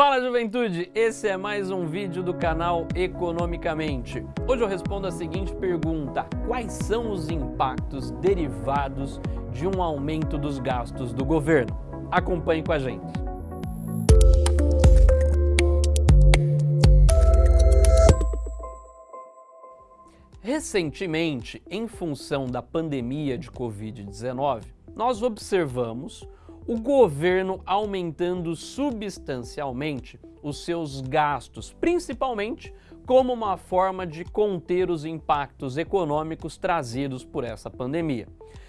Fala juventude, esse é mais um vídeo do canal Economicamente. Hoje eu respondo a seguinte pergunta, quais são os impactos derivados de um aumento dos gastos do governo? Acompanhe com a gente. Recentemente, em função da pandemia de Covid-19, nós observamos o governo aumentando substancialmente os seus gastos, principalmente como uma forma de conter os impactos econômicos trazidos por essa pandemia.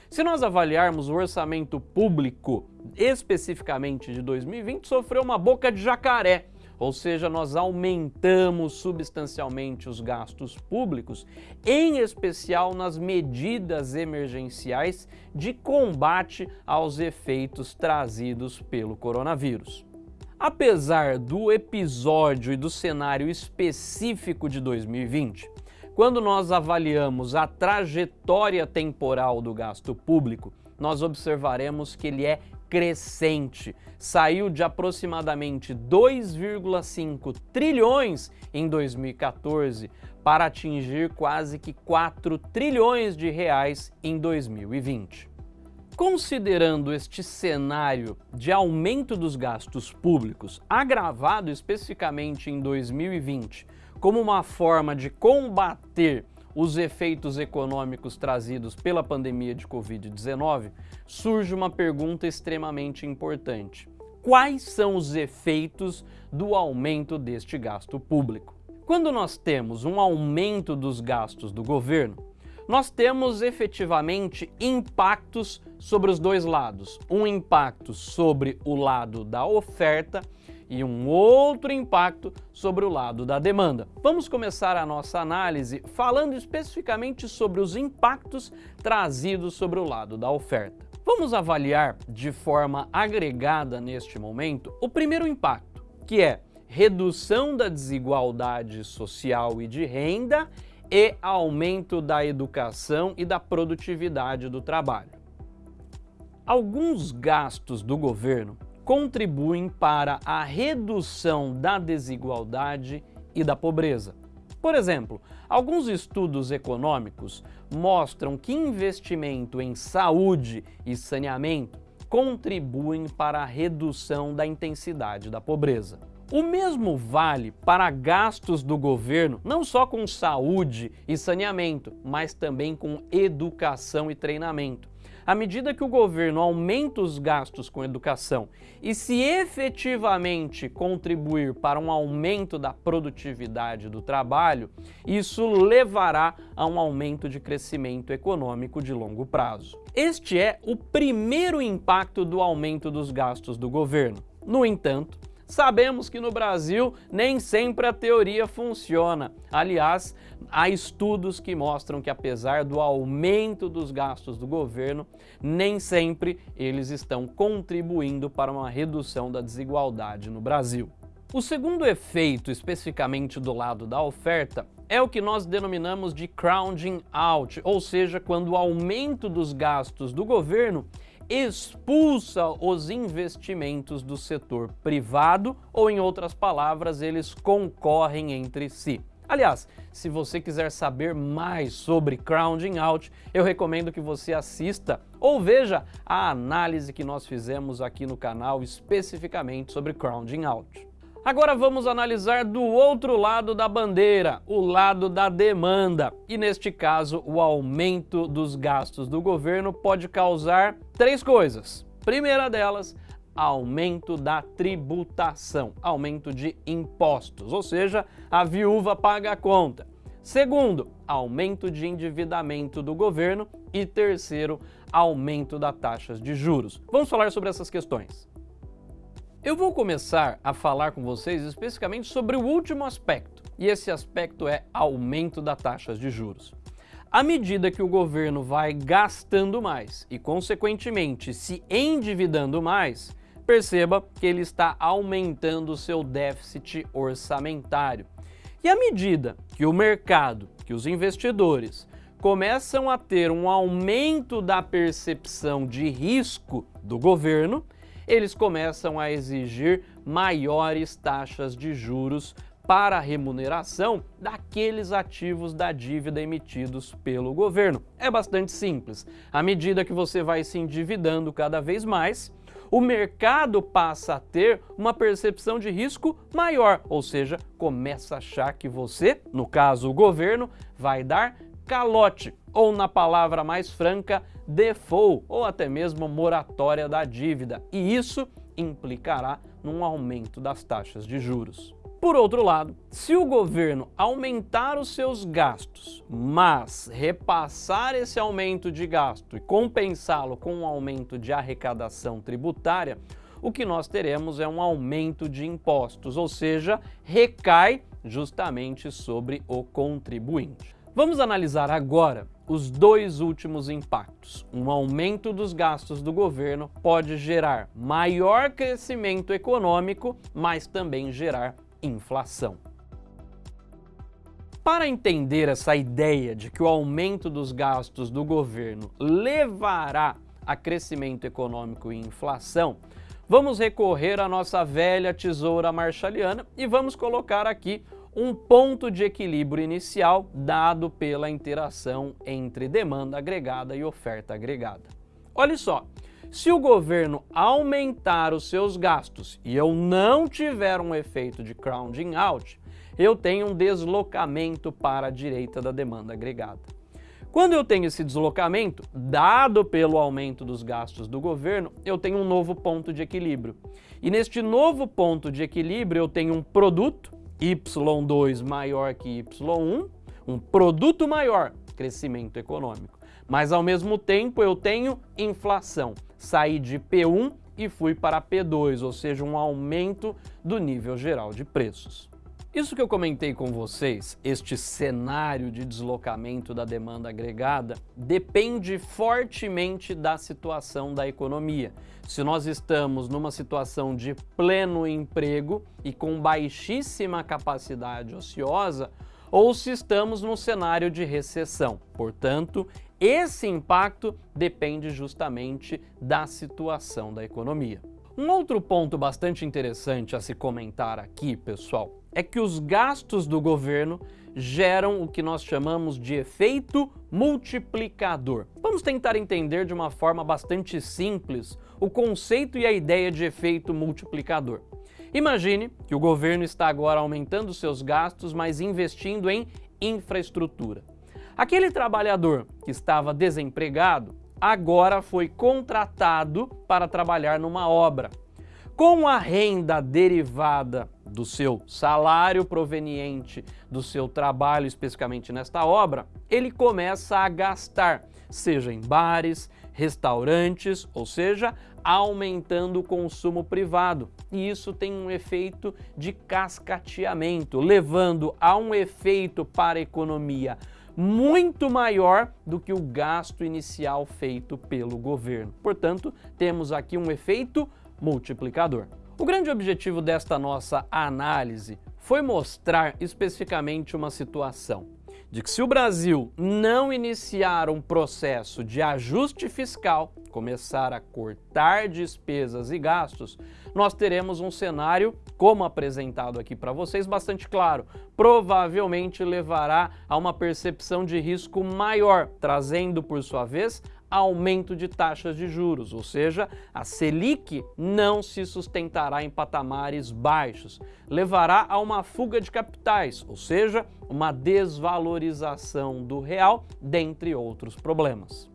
Se nós avaliarmos o orçamento público, especificamente de 2020, sofreu uma boca de jacaré, ou seja, nós aumentamos substancialmente os gastos públicos, em especial nas medidas emergenciais de combate aos efeitos trazidos pelo coronavírus. Apesar do episódio e do cenário específico de 2020, quando nós avaliamos a trajetória temporal do gasto público, nós observaremos que ele é crescente. Saiu de aproximadamente 2,5 trilhões em 2014 para atingir quase que 4 trilhões de reais em 2020. Considerando este cenário de aumento dos gastos públicos, agravado especificamente em 2020, como uma forma de combater os efeitos econômicos trazidos pela pandemia de Covid-19, surge uma pergunta extremamente importante. Quais são os efeitos do aumento deste gasto público? Quando nós temos um aumento dos gastos do governo, nós temos efetivamente impactos sobre os dois lados. Um impacto sobre o lado da oferta e um outro impacto sobre o lado da demanda. Vamos começar a nossa análise falando especificamente sobre os impactos trazidos sobre o lado da oferta. Vamos avaliar de forma agregada neste momento o primeiro impacto, que é redução da desigualdade social e de renda e aumento da educação e da produtividade do trabalho. Alguns gastos do governo contribuem para a redução da desigualdade e da pobreza. Por exemplo, alguns estudos econômicos mostram que investimento em saúde e saneamento contribuem para a redução da intensidade da pobreza. O mesmo vale para gastos do governo, não só com saúde e saneamento, mas também com educação e treinamento à medida que o governo aumenta os gastos com educação e se efetivamente contribuir para um aumento da produtividade do trabalho, isso levará a um aumento de crescimento econômico de longo prazo. Este é o primeiro impacto do aumento dos gastos do governo. No entanto, Sabemos que no Brasil nem sempre a teoria funciona. Aliás, há estudos que mostram que apesar do aumento dos gastos do governo, nem sempre eles estão contribuindo para uma redução da desigualdade no Brasil. O segundo efeito, especificamente do lado da oferta, é o que nós denominamos de crowding out, ou seja, quando o aumento dos gastos do governo expulsa os investimentos do setor privado ou, em outras palavras, eles concorrem entre si. Aliás, se você quiser saber mais sobre crowding out, eu recomendo que você assista ou veja a análise que nós fizemos aqui no canal especificamente sobre crowding out. Agora vamos analisar do outro lado da bandeira, o lado da demanda. E neste caso, o aumento dos gastos do governo pode causar três coisas. Primeira delas, aumento da tributação, aumento de impostos, ou seja, a viúva paga a conta. Segundo, aumento de endividamento do governo. E terceiro, aumento das taxas de juros. Vamos falar sobre essas questões. Eu vou começar a falar com vocês especificamente sobre o último aspecto, e esse aspecto é aumento das taxas de juros. À medida que o governo vai gastando mais e, consequentemente, se endividando mais, perceba que ele está aumentando o seu déficit orçamentário. E à medida que o mercado, que os investidores, começam a ter um aumento da percepção de risco do governo, eles começam a exigir maiores taxas de juros para a remuneração daqueles ativos da dívida emitidos pelo governo. É bastante simples. À medida que você vai se endividando cada vez mais, o mercado passa a ter uma percepção de risco maior, ou seja, começa a achar que você, no caso o governo, vai dar calote, ou na palavra mais franca, default, ou até mesmo moratória da dívida. E isso implicará num aumento das taxas de juros. Por outro lado, se o governo aumentar os seus gastos, mas repassar esse aumento de gasto e compensá-lo com um aumento de arrecadação tributária, o que nós teremos é um aumento de impostos, ou seja, recai justamente sobre o contribuinte. Vamos analisar agora os dois últimos impactos. Um aumento dos gastos do governo pode gerar maior crescimento econômico, mas também gerar inflação. Para entender essa ideia de que o aumento dos gastos do governo levará a crescimento econômico e inflação, vamos recorrer à nossa velha tesoura marshalliana e vamos colocar aqui um ponto de equilíbrio inicial dado pela interação entre demanda agregada e oferta agregada. Olha só, se o governo aumentar os seus gastos e eu não tiver um efeito de crowding out, eu tenho um deslocamento para a direita da demanda agregada. Quando eu tenho esse deslocamento, dado pelo aumento dos gastos do governo, eu tenho um novo ponto de equilíbrio. E neste novo ponto de equilíbrio eu tenho um produto, Y2 maior que Y1, um produto maior, crescimento econômico. Mas ao mesmo tempo eu tenho inflação saí de P1 e fui para P2, ou seja, um aumento do nível geral de preços. Isso que eu comentei com vocês, este cenário de deslocamento da demanda agregada, depende fortemente da situação da economia. Se nós estamos numa situação de pleno emprego e com baixíssima capacidade ociosa, ou se estamos num cenário de recessão. Portanto, esse impacto depende justamente da situação da economia. Um outro ponto bastante interessante a se comentar aqui, pessoal, é que os gastos do governo geram o que nós chamamos de efeito multiplicador. Vamos tentar entender de uma forma bastante simples o conceito e a ideia de efeito multiplicador. Imagine que o governo está agora aumentando seus gastos, mas investindo em infraestrutura. Aquele trabalhador que estava desempregado agora foi contratado para trabalhar numa obra. Com a renda derivada do seu salário proveniente do seu trabalho, especificamente nesta obra, ele começa a gastar, seja em bares, restaurantes, ou seja, aumentando o consumo privado. E isso tem um efeito de cascateamento, levando a um efeito para a economia muito maior do que o gasto inicial feito pelo governo. Portanto, temos aqui um efeito multiplicador. O grande objetivo desta nossa análise foi mostrar especificamente uma situação de que se o Brasil não iniciar um processo de ajuste fiscal, começar a cortar despesas e gastos, nós teremos um cenário, como apresentado aqui para vocês, bastante claro. Provavelmente levará a uma percepção de risco maior, trazendo, por sua vez, aumento de taxas de juros, ou seja, a Selic não se sustentará em patamares baixos, levará a uma fuga de capitais, ou seja, uma desvalorização do real, dentre outros problemas.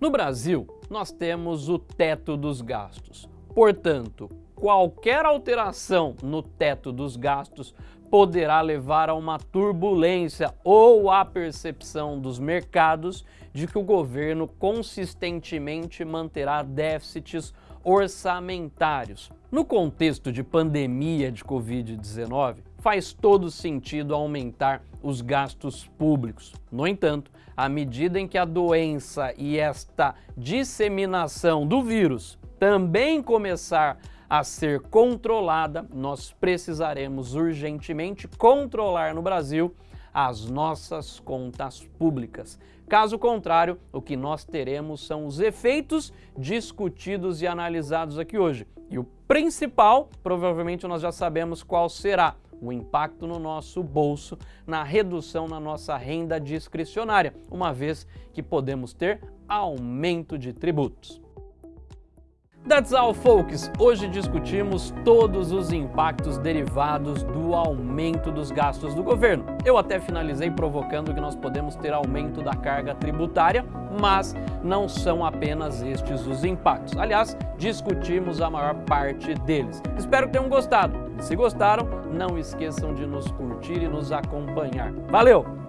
No Brasil, nós temos o teto dos gastos. Portanto, qualquer alteração no teto dos gastos poderá levar a uma turbulência ou à percepção dos mercados de que o governo consistentemente manterá déficits orçamentários. No contexto de pandemia de Covid-19, faz todo sentido aumentar os gastos públicos. No entanto, à medida em que a doença e esta disseminação do vírus também começar a ser controlada, nós precisaremos urgentemente controlar no Brasil as nossas contas públicas. Caso contrário, o que nós teremos são os efeitos discutidos e analisados aqui hoje. E o principal, provavelmente nós já sabemos qual será o impacto no nosso bolso, na redução na nossa renda discricionária, uma vez que podemos ter aumento de tributos. That's all, folks! Hoje discutimos todos os impactos derivados do aumento dos gastos do governo. Eu até finalizei provocando que nós podemos ter aumento da carga tributária, mas não são apenas estes os impactos. Aliás, discutimos a maior parte deles. Espero que tenham gostado. Se gostaram, não esqueçam de nos curtir e nos acompanhar. Valeu!